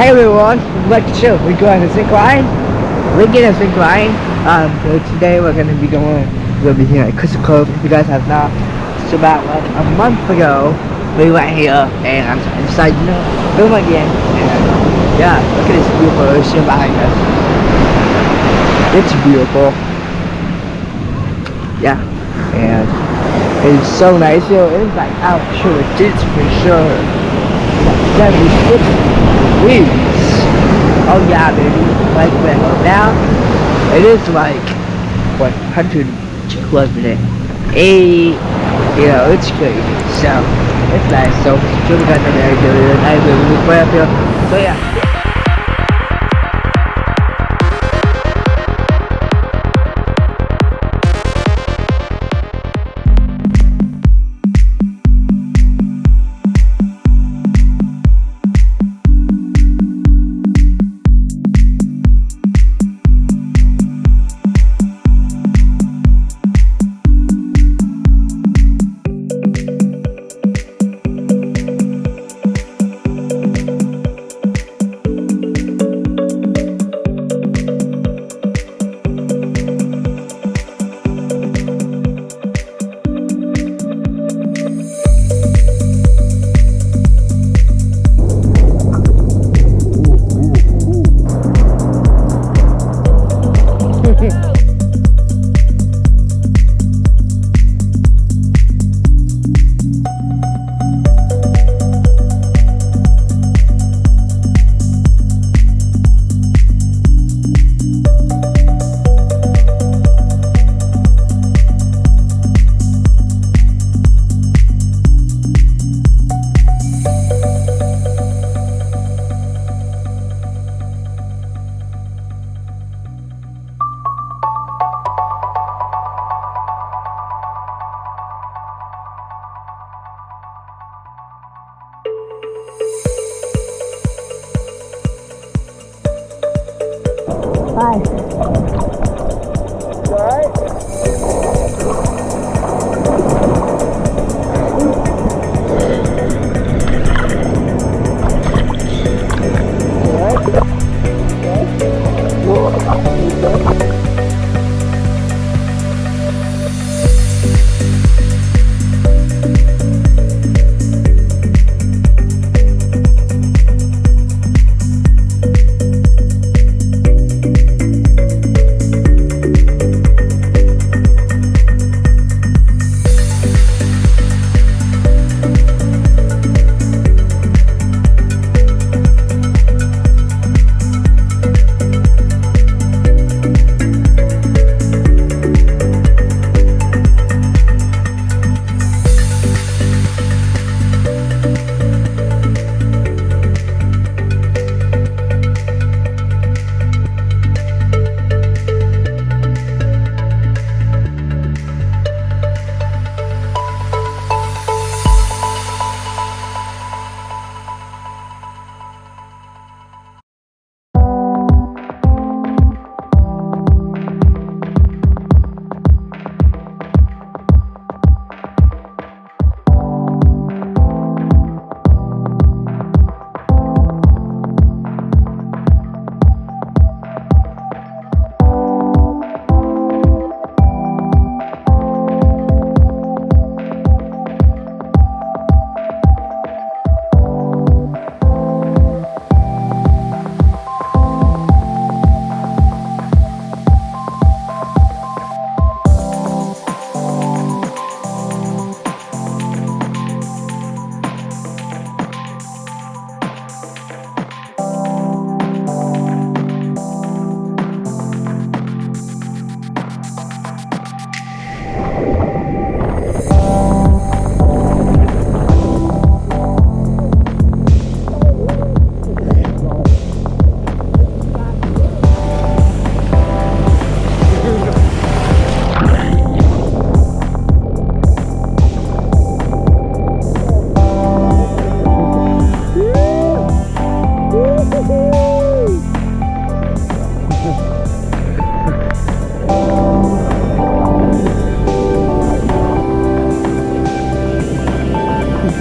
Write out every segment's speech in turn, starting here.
Hey everyone, welcome to. We're going to Zinc Line. We're getting Zinc Line. Um, so today we're going to be going, we'll be here at Crystal Cove. If you guys have not, it's about like a month ago, we went here and I'm decided, you know, film again. And yeah, look at this beautiful ocean behind us. It's beautiful. Yeah, and it's so nice. Know, it's like out sure it's for sure. Like 76 weeks. Oh yeah, baby. Like but now, it is like what 100 clubs a day. Eight, you know, it's crazy. So it's nice. So got the very good. I live So yeah.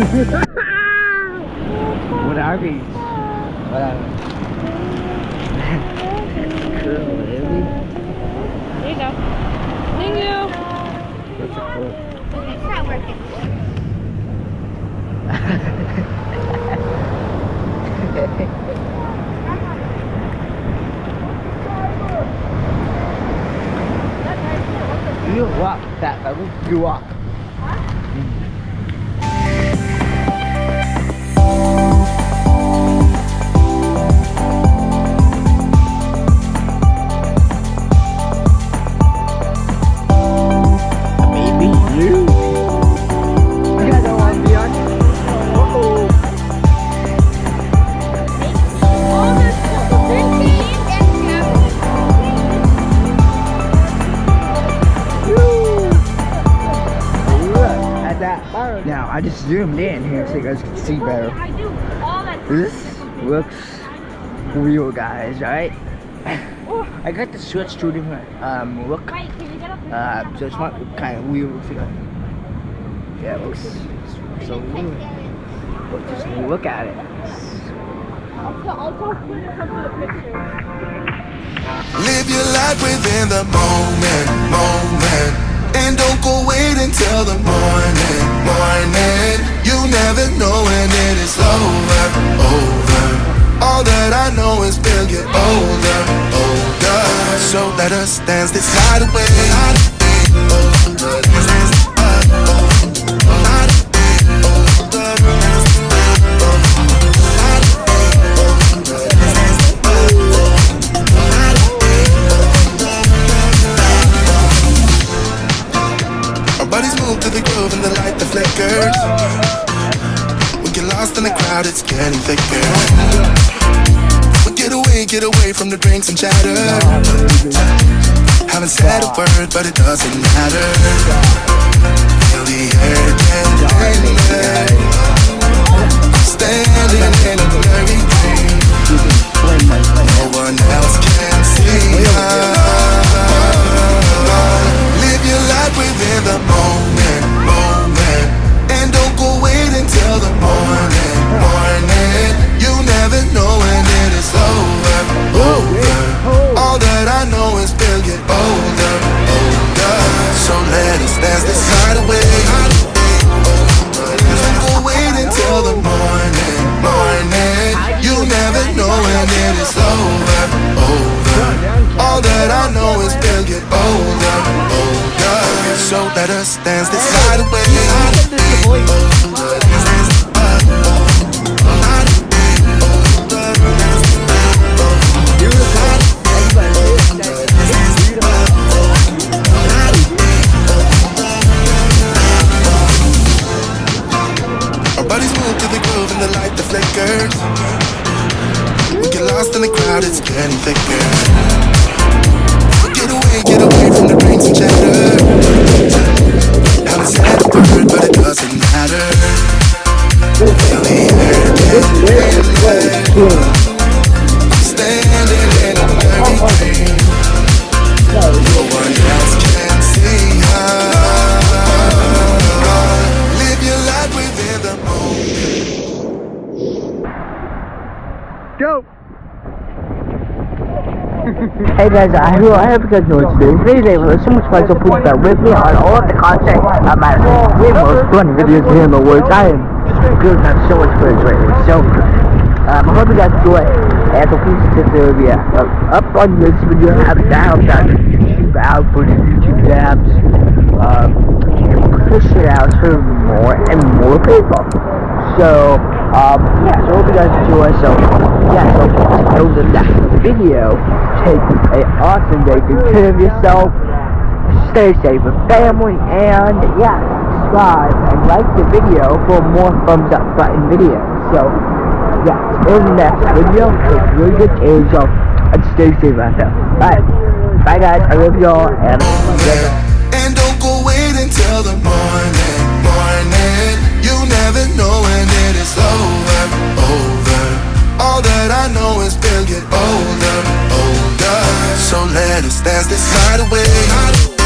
what are these? What are these? cool, isn't? There you go. Thank you. It's not working. you walk that, I will you walk. I just zoomed in here so you guys can see better. I do all that. This looks real, guys. Right? I got the switch to a different um, look. Wait, can you get up? Uh, so it's not kind of weird. Looks like yeah, it looks so weird. But just look at it. I'll tell, I'll tell when it comes to the picture. Live your life within the moment, moment. And don't go wait until the morning, morning. You never know when it is over, over. All that I know is we'll get older, older. So let us dance this night away. Our crowd, it's getting thicker. Get away, get away from the drinks and chatter. Haven't said a word, but it doesn't matter. Feel the air Standing in hey guys, I hope, I hope you guys know today. Today's day was so much fun, so please bear with me on all of the content of my way most fun videos here in the words. I am good, have so much fun right now. So, um, I hope you guys enjoy. And so please consider the uh, up on this video, have down that YouTube out for the YouTube tabs. Um, push it out to more and more people. So, um, yeah, so hope you guys enjoy. So, yeah, so until the next video. Take an awesome day. good care of yourself. Stay safe with family. And yeah, subscribe and like the video for more thumbs up button videos. So yeah, in the next video, take really good care of yourself and stay safe out there. Bye. Bye guys. I love y'all and And don't go wait until the morning, morning. You never know when it is over. That's this hideaway.